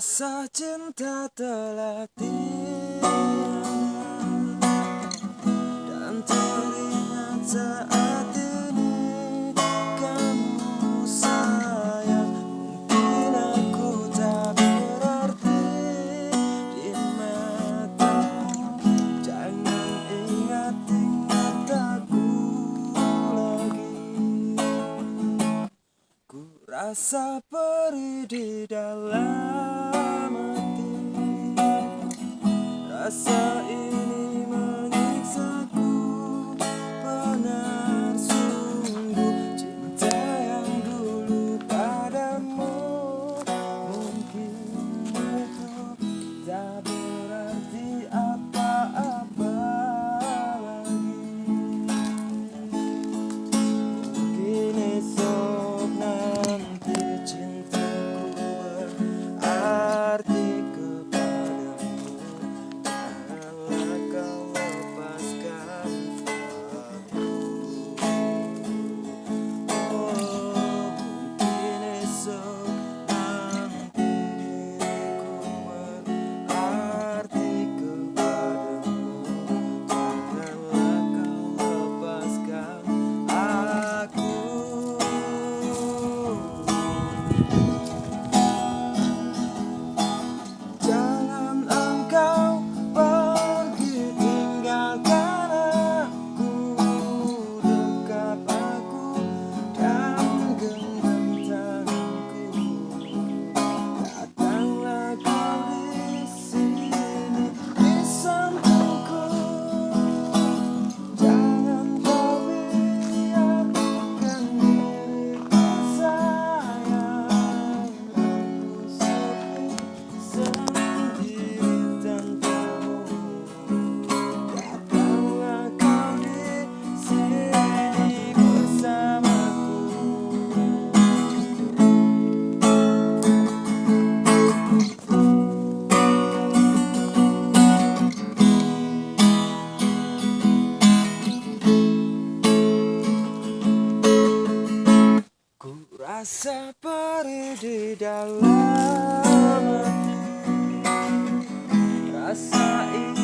rasa cinta telah dan teringat saat ini kamu sayang. Mungkin aku tak berarti di mata. Jangan ingat ingat aku lagi. Ku rasa perih di dalam. i rasa ini Rasa perih di dalam Rasa ini.